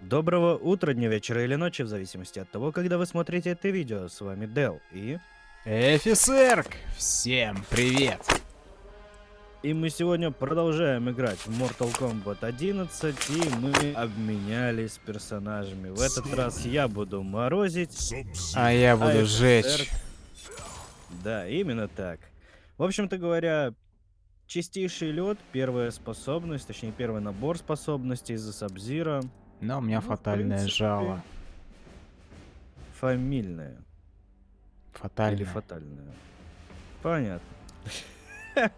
Доброго утра, дня, вечера или ночи, в зависимости от того, когда вы смотрите это видео. С вами Дел и... Эфисерк! Всем привет! И мы сегодня продолжаем играть в Mortal Kombat 11, и мы обменялись персонажами. В этот раз я буду морозить, А я буду а сжечь. Да, именно так. В общем-то говоря, чистейший лед, первая способность, точнее первый набор способностей из-за Сабзира, Но у меня Ну, фатальное принципе, жало. фамильная. Или Фатальное. фатальная. Понятно.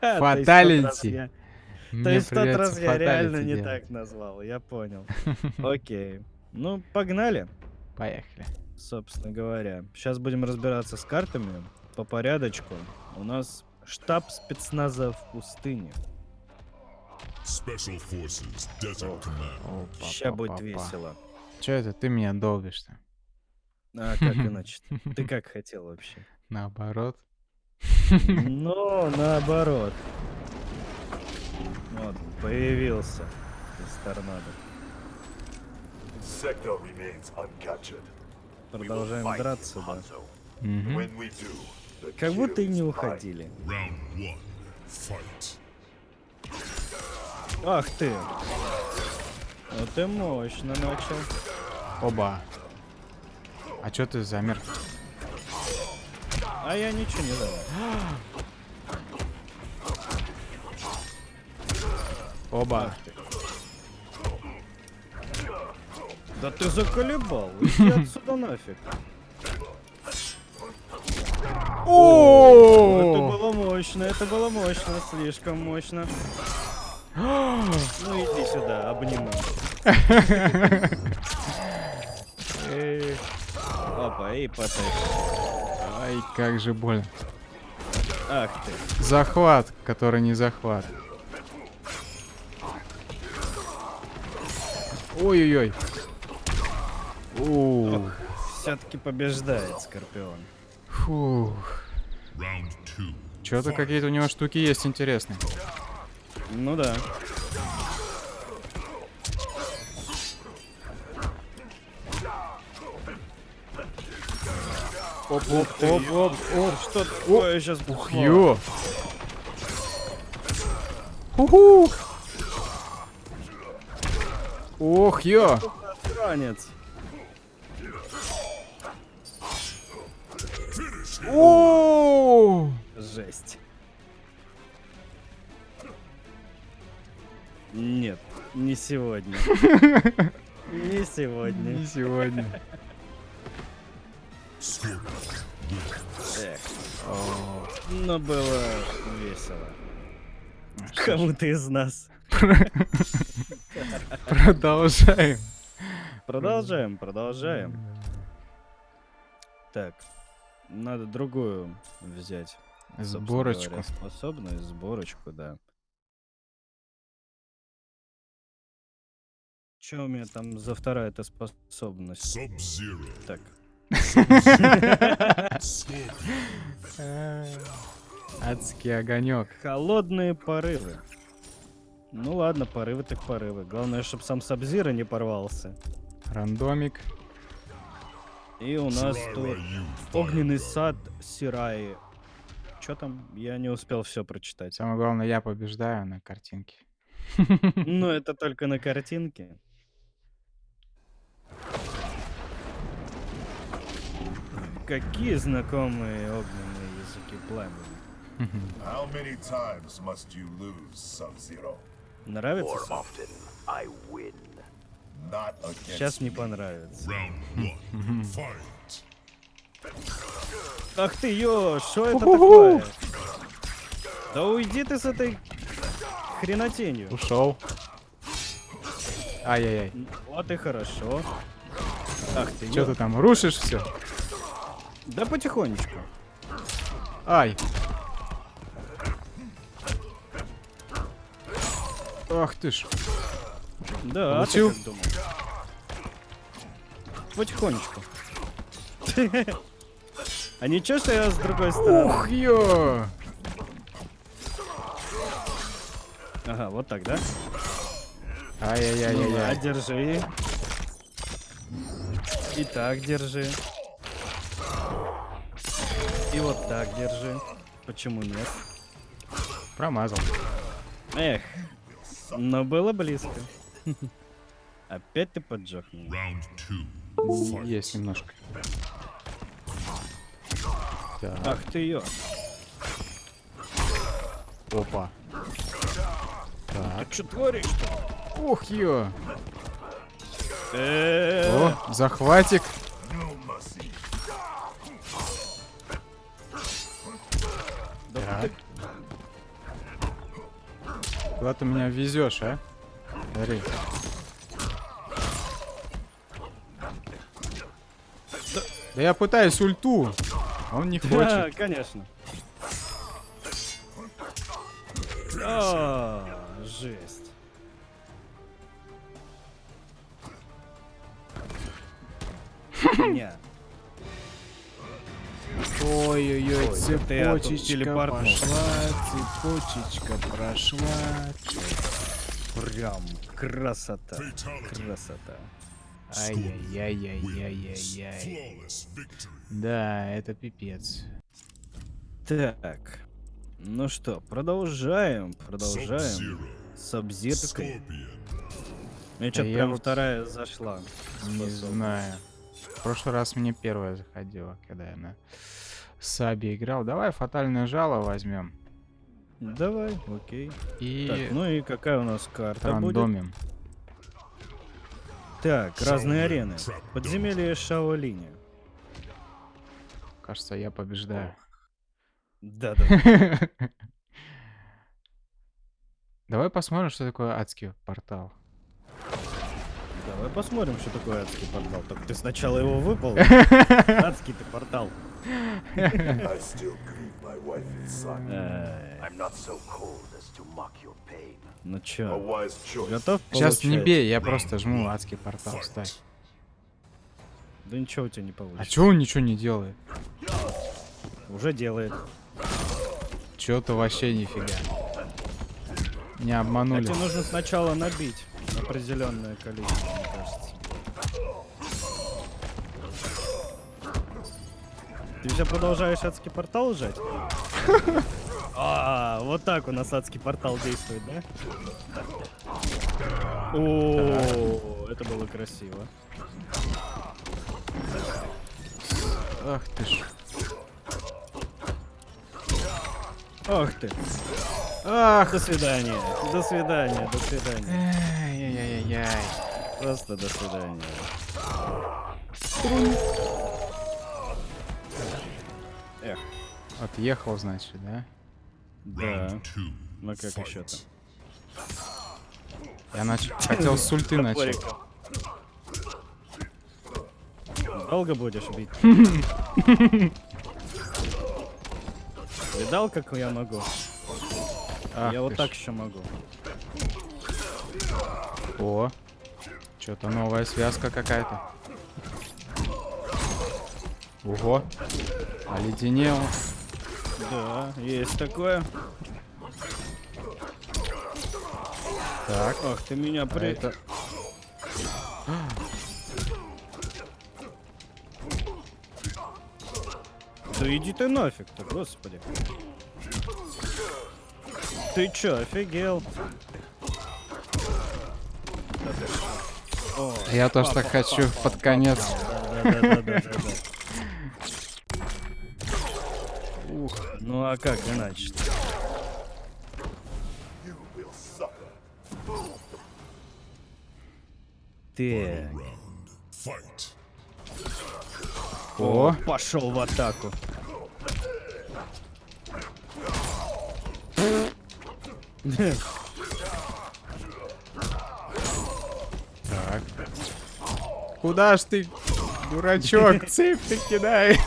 Фаталити. То есть в тот раз я реально не так назвал, я понял. Окей. Ну, погнали, Поехали. Собственно говоря. Сейчас будем разбираться с картами по порядочку. У нас штаб спецназа в пустыне. Special Forces Desert Command. Ща будет весело. Че это ты меня долбишь-то? А как иначе? Ты как хотел вообще? Наоборот. Ну, наоборот. Вот, появился из торнадо. Sector remains uncaptured. Продолжаем драться, да. The Как будто и не уходили. Ах ты! Вот ты мощно начал. Оба. А чё ты замер? А я ничего не знаю. Оба. Да ты заколебал. Иди отсюда нафиг. Это О! было мощно, это было мощно, слишком мощно. Ну иди сюда, обниму. Опа, и потащи. Ай, как же больно. Ах ты. Захват, который не захват. Ой-ой-ой. Ух. Все-таки побеждает Скорпион. Фух. Что-то какие-то у него штуки есть интересные. Ну да. Оп, оп, оп, оп, оп. Что такое сейчас Ух, ё. Уху. Ох, ё. Ранец. О! Жесть. Нет, не сегодня. Не сегодня. Не сегодня. Но было весело. Кому-то из нас. Продолжаем. Продолжаем, продолжаем. Так, надо другую взять. Сборочку. говоря, Способность, сборочку, да. Че у меня там за вторая эта способность? Так. Адский огонек. холодные порывы. Ну ладно, порывы так порывы. Главное, чтобы сам Сабзира не порвался. Рандомик. И у нас тут огненный сад Сираи. Че там? Я не успел все прочитать. Самое главное, я побеждаю на картинке. Ну, это только на картинке. Какие знакомые огненные языки пламени. How many times must you lose, Sub-Zero? Нравится? Сейчас не понравится. Ах ты, ё, что это такое? Да уйди ты с этой хренотенью. Ушел. Ай-яй-яй. Вот и хорошо. Ах ты, ё. ты там рушишь все? Да потихонечку. Ай. Ах ты ж. Да, а ты Получил? как думал? Потихонечку. А ничего, что я с другой стороны? Ух, ё! Ага, вот так, да? А, Ай-яй-яй-яй-яй. держи. И так держи. И вот так держи. Почему нет? Промазал. Эх, но было близко. Опять ты поджег меня. Есть немножко. Так, Ах ты ё. опа. А что творишь-то? Ух! Э, О, захватик. Так. Куда ты меня везешь, а? Смотри. Да я пытаюсь ульту. а Он не Да, хочет. конечно. О, жесть. Не. Ой-ой-ой, цепочечка пошла, цепочечка прошла. Прям красота. Красота. Ай-яй-яй-яй-яй-яй. Flawless victory. Да, это пипец. Так. Ну что, продолжаем, продолжаем. С обзиркой. Мне что-то я прям вот вторая зашла. Не знаю. В прошлый раз мне первая заходила, когда я на Саби играл. Давай фатальное жало возьмем. Давай, окей. И Так, ну и какая у нас карта будет? рандомим. Так, разные арены. Подземелье Шаолиня. Кажется, я побеждаю. Да-да. Давай посмотрим, что такое адский портал. Давай посмотрим, что такое адский портал. Только ты сначала его выпал. Адский ты портал. Ну A чё, готов Сейчас не бей, я просто жму адский портал. Стой. Fight. Да ничего у тебя не А получится. чё он ничего не делает? Уже делает. Чё-то вообще нифига. Не А обманули. тебе нужно сначала набить определенное количество, мне кажется. Ты все продолжаешь адский портал жать? А, вот так у нас адский портал действует, да? О, это было красиво. Ах ты ж. Ох ты. Ах. До свидания. До свидания. До свидания. Ай-яй-яй-яй. Просто до свидания. Отъехал, значит, да? да. Ну как еще-то? Fight. Я нач... хотел с ульты начать. Долго будешь бить? Видал, как я могу? Ах я вот так еще могу. О, что-то новая связка какая-то. Ого, оледенел. Да, есть такое. Так, Ах, ты меня а при... это... Да иди ты нафиг-то, господи. Ты чё, офигел? О, Я тоже так хочу под конец. да-да-да-да-да. Ух, ну а как иначе? Suffer. Так. О, Пошел в атаку. так. Куда ж ты, дурачок, цепь ты кидай?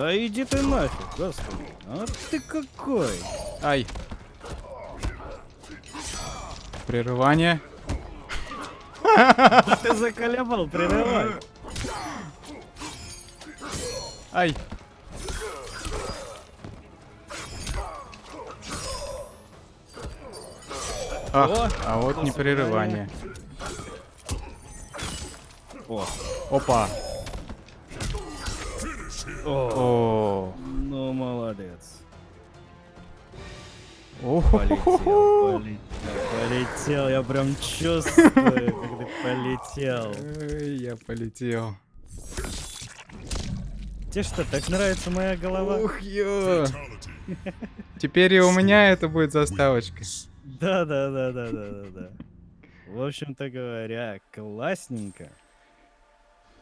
Да иди ты нафиг, господи. А ты какой? Ай. Прерывание. Ты заколебал, прерывай. Ай! Ах, О, а вот непрерывание. О, Опа! О, ну молодец. о, Полетел, полетел, полетел, я прям чувствую, как ты полетел. Я полетел. Тебе что, так нравится моя голова? Ух, ё. Теперь и у меня это будет заставочка. Да, да, да, да, да, да, да. В общем-то говоря, классненько.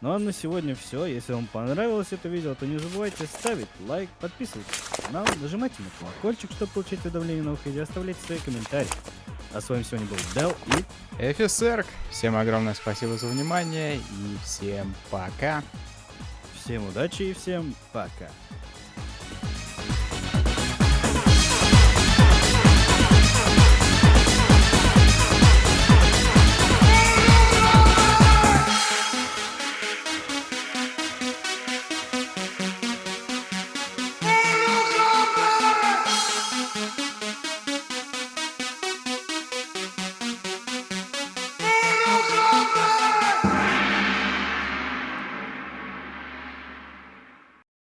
Ну а на сегодня все. Если вам понравилось это видео, то не забывайте ставить лайк, подписывайтесь на канал, нажимайте на колокольчик, чтобы получить уведомления новых видео, оставляйте свои комментарии. А с вами сегодня был Дел и Эфисерк, всем огромное спасибо за внимание и всем пока. всем удачи и всем пока.